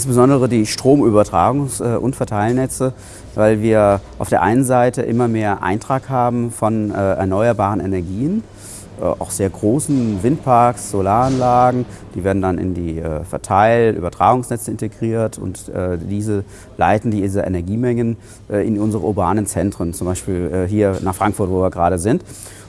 insbesondere die Stromübertragungs- äh, und Verteilnetze, weil wir auf der einen Seite immer mehr Eintrag haben von äh, erneuerbaren Energien, äh, auch sehr großen Windparks, Solaranlagen, die werden dann in die Verteil-, Übertragungsnetze integriert und diese leiten diese Energiemengen in unsere urbanen Zentren, zum Beispiel hier nach Frankfurt, wo wir gerade sind.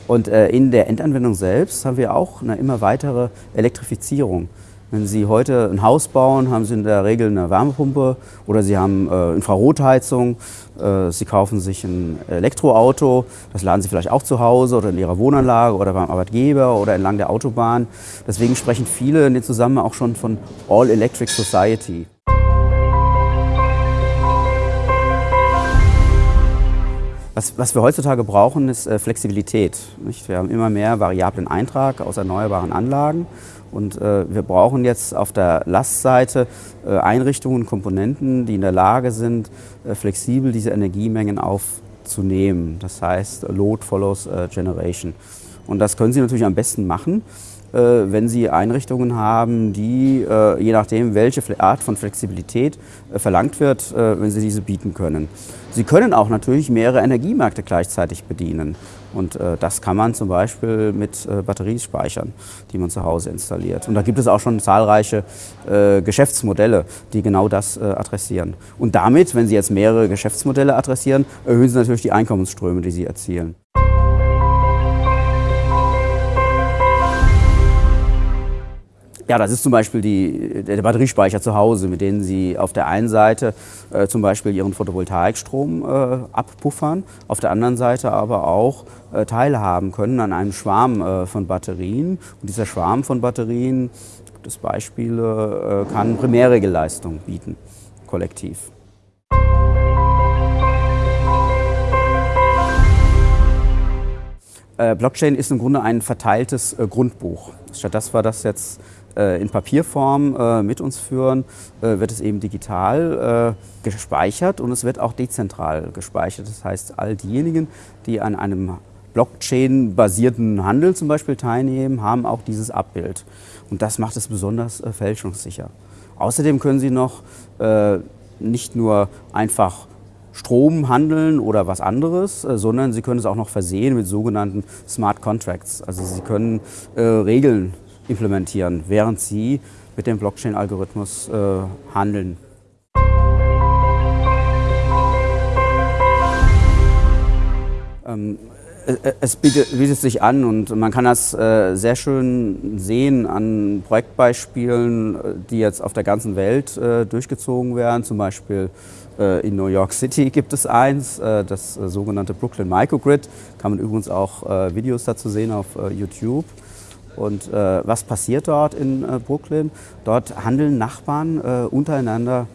Und in der Endanwendung selbst haben wir auch eine immer weitere Elektrifizierung. Wenn Sie heute ein Haus bauen, haben Sie in der Regel eine Wärmepumpe oder Sie haben äh, Infrarotheizung. Äh, Sie kaufen sich ein Elektroauto, das laden Sie vielleicht auch zu Hause oder in Ihrer Wohnanlage oder beim Arbeitgeber oder entlang der Autobahn. Deswegen sprechen viele in dem Zusammenhang auch schon von All-Electric Society. Was, was, wir heutzutage brauchen, ist äh, Flexibilität. Nicht? Wir haben immer mehr variablen Eintrag aus erneuerbaren Anlagen und äh, wir brauchen jetzt auf der Lastseite äh, Einrichtungen, Komponenten, die in der Lage sind, äh, flexibel diese Energiemengen aufzunehmen. Das heißt, Load follows äh, Generation. Und das können Sie natürlich am besten machen, wenn Sie Einrichtungen haben, die, äh, je nachdem, welche Art von Flexibilität äh, verlangt wird, wenn Sie diese bieten können. Sie können auch natürlich mehrere Energiemärkte gleichzeitig bedienen. Und das kann man zum Beispiel mit Batteriespeichern, die man zu Hause installiert. Und da gibt es auch schon zahlreiche Geschäftsmodelle, die genau das adressieren. Und damit, wenn Sie jetzt mehrere Geschäftsmodelle adressieren, erhöhen Sie natürlich die Einkommensströme, die Sie erzielen. Ja, das ist zum Beispiel die, der Batteriespeicher zu Hause, mit denen Sie auf der einen Seite äh, zum Beispiel Ihren Photovoltaikstrom äh, abpuffern, auf der anderen Seite aber auch äh, teilhaben können an einem Schwarm äh, von Batterien. Und dieser Schwarm von Batterien, das Beispiele, äh, kann Primärregelleistung bieten, kollektiv. Äh, Blockchain ist im Grunde ein verteiltes Grundbuch. Statt dass wir das jetzt in Papierform äh, mit uns führen, äh, wird es eben digital gespeichert und es wird auch dezentral gespeichert. Das heißt, all diejenigen, die an einem Blockchain-basierten Handel zum Beispiel teilnehmen, haben auch dieses Abbild. Und das macht es besonders fälschungssicher. Außerdem können Sie noch nicht nur einfach Strom handeln oder was anderes, sondern Sie können es auch noch versehen mit sogenannten Smart Contracts. Also Sie können äh, Regeln implementieren, während sie mit dem Blockchain-Algorithmus äh, handeln. Ähm, es bietet, bietet, sich an und man kann das äh, sehr schön sehen an Projektbeispielen, die jetzt auf der ganzen Welt äh, durchgezogen werden. Zum Beispiel äh, in New York City gibt es eins, äh, das äh, sogenannte Brooklyn Microgrid. Kann man übrigens auch äh, Videos dazu sehen auf YouTube. Und äh, was passiert dort in äh, Brooklyn? Dort handeln Nachbarn äh, untereinander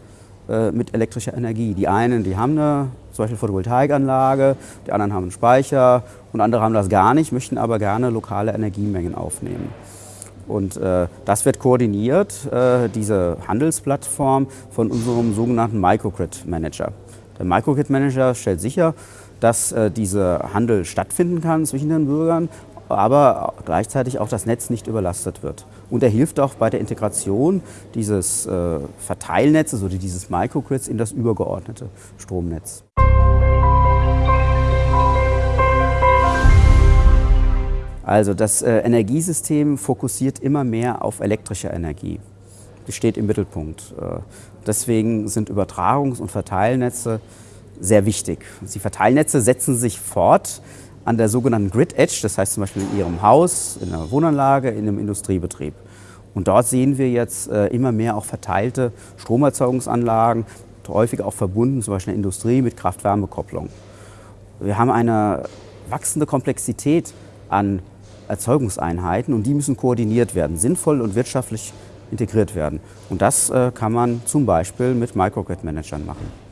äh, mit elektrischer Energie. Die einen, die haben eine zum Beispiel Photovoltaikanlage, die anderen haben einen Speicher und andere haben das gar nicht, möchten aber gerne lokale Energiemengen aufnehmen. Und äh, das wird koordiniert, äh, diese Handelsplattform, von unserem sogenannten Microgrid Manager. Der Microgrid Manager stellt sicher, dass äh, dieser Handel stattfinden kann zwischen den Bürgern aber gleichzeitig auch das Netz nicht überlastet wird. Und er hilft auch bei der Integration dieses äh, Verteilnetzes oder dieses Microgrids in das übergeordnete Stromnetz. Also das äh, Energiesystem fokussiert immer mehr auf elektrische Energie. Die steht im Mittelpunkt. Äh, deswegen sind Übertragungs- und Verteilnetze sehr wichtig. Die Verteilnetze setzen sich fort an der sogenannten Grid Edge, das heißt zum Beispiel in Ihrem Haus, in einer Wohnanlage, in einem Industriebetrieb. Und dort sehen wir jetzt äh, immer mehr auch verteilte Stromerzeugungsanlagen, häufig auch verbunden, zum Beispiel in der Industrie mit Kraft-Wärme-Kopplung. Wir haben eine wachsende Komplexität an Erzeugungseinheiten und die müssen koordiniert werden, sinnvoll und wirtschaftlich integriert werden. Und das äh, kann man zum Beispiel mit Microgrid-Managern machen.